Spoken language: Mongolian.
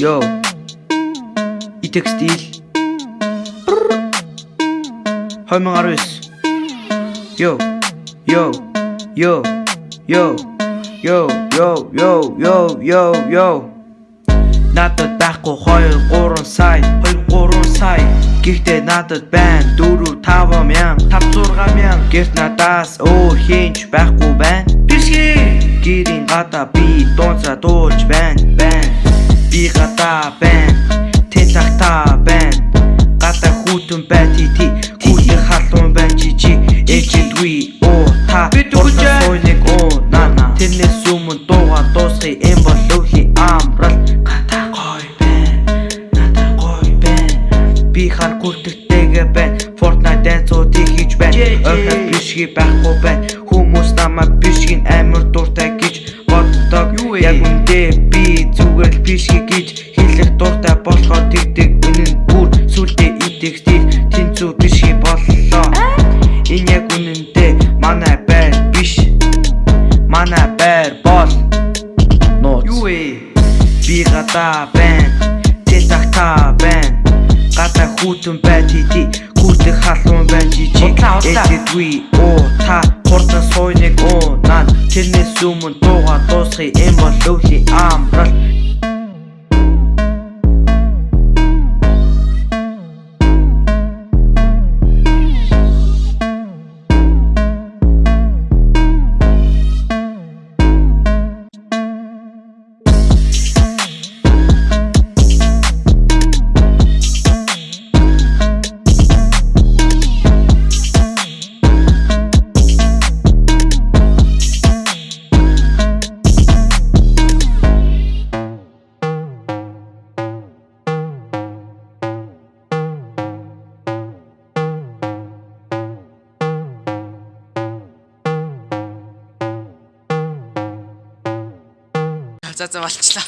Йоо. Итек стил. 2019. Йоо. Йоо. Йоо. Йоо. Йоо, йоо, йоо, йоо, йоо, йоо. Надад байхгүй 2 3 сая 2 3 сая Гэхдээ надад байна 4 5 мянган 5 6 мянган Гэрт надаас өөр хинч байхгүй байна Бишги Гэрийн гадаа би дуунцаа дуулж Гадаа байна. Тэн цагтаа байна. Гадаа хүүтэн бай ти ти Хүүтэн халуун байна чи чи. Эжидгүй оо та. Урсан сойныг оо нана Тэрнээс өмнө дууга дуусхи эм бол өвли амрал. Гадаа гой байна. Надаа гой байна. Би хар күртэгтэйгээ байна. Fortnite дэнцуудыг хийж байна. Ойхот бишги байхгүй байна. Хүмүүс намайг бишгийн амар дуртай гэж боддог. Яг үндэ би зүгээр л бишги гэж хэлэх дуртай болохоор тэгдэг үнэн бүр сүлдээ идэх стил тэнцүү бишги боллоо. Энэ яг үнэндээ манай байр биш. Манай байр бол Нууц. Юу вэ? Би гадаа байна Тэ тахта байна. Гадаа хүүтэн бай ти ти Хүүтэн халуун байна чи чи Эжидгүй оо та Хурдан сойныг оо нан Тэрнээс өмнө дууга дуусхи эм бол өвли амрал つ集まってた。